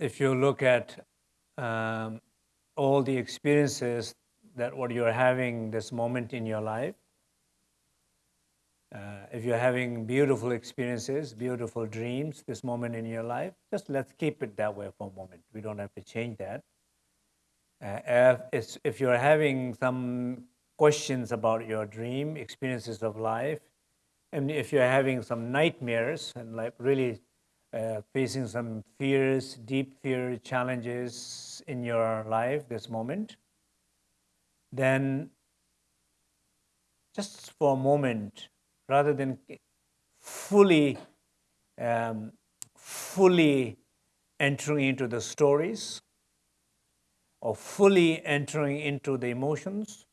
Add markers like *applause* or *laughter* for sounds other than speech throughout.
if you look at um, all the experiences that what you're having this moment in your life, uh, if you're having beautiful experiences, beautiful dreams, this moment in your life, just let's keep it that way for a moment. We don't have to change that. Uh, if, if you're having some questions about your dream, experiences of life, and if you're having some nightmares and like really uh, facing some fears, deep fear challenges in your life this moment, then just for a moment, rather than fully, um, fully entering into the stories or fully entering into the emotions,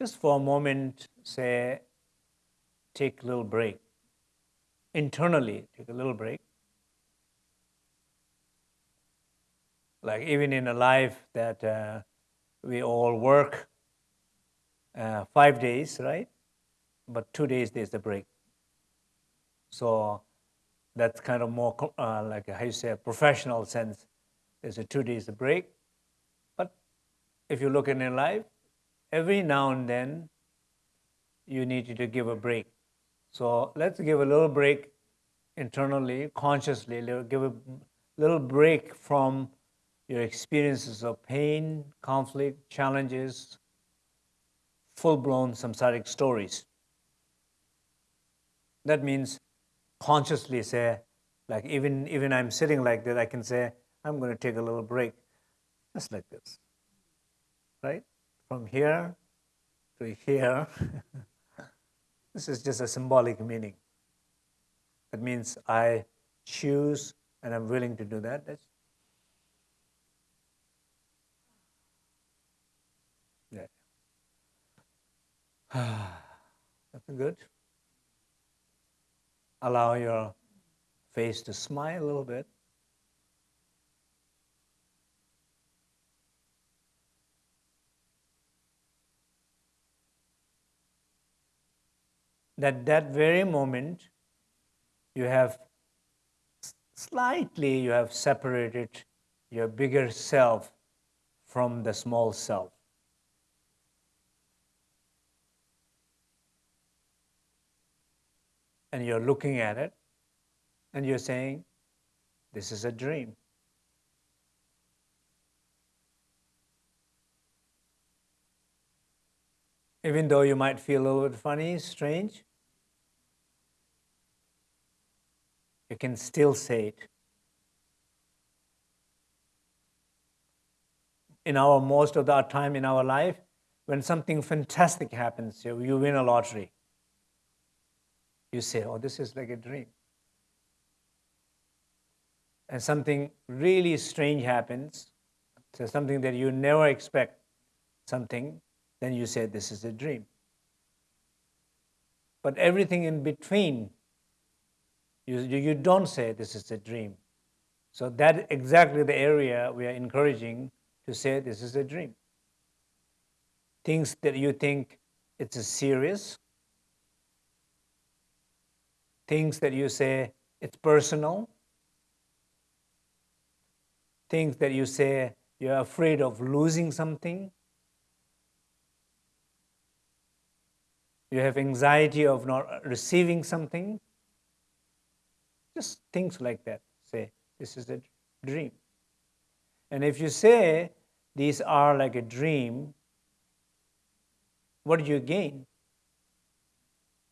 just for a moment, say, take a little break. Internally, take a little break. Like even in a life that uh, we all work uh, five days, right? But two days there's a break. So that's kind of more uh, like a, how you say a professional sense. There's a two days a break. But if you look in your life, every now and then you need to give a break. So let's give a little break internally, consciously, give a little break from your experiences of pain, conflict, challenges, full-blown samsaric stories. That means consciously say, like even, even I'm sitting like that, I can say, I'm going to take a little break, just like this, right? From here to here. *laughs* this is just a symbolic meaning. That means I choose and I'm willing to do that. That's *sighs* That's good. Allow your face to smile a little bit. That that very moment you have slightly you have separated your bigger self from the small self. and you're looking at it and you're saying, this is a dream. Even though you might feel a little bit funny, strange, you can still say it. In our most of the time in our life, when something fantastic happens, you, you win a lottery you say, oh, this is like a dream. And something really strange happens, so something that you never expect, something, then you say, this is a dream. But everything in between, you, you don't say this is a dream. So that exactly the area we are encouraging to say this is a dream. Things that you think it's a serious, things that you say it's personal, things that you say you're afraid of losing something, you have anxiety of not receiving something, just things like that. Say, this is a dream. And if you say these are like a dream, what do you gain?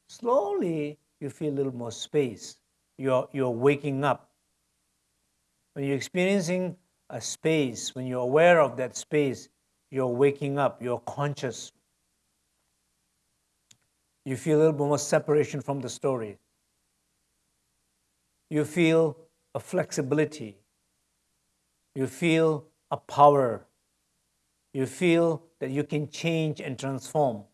Slowly, you feel a little more space. You're, you're waking up. When you're experiencing a space, when you're aware of that space, you're waking up, you're conscious. You feel a little more separation from the story. You feel a flexibility. You feel a power. You feel that you can change and transform.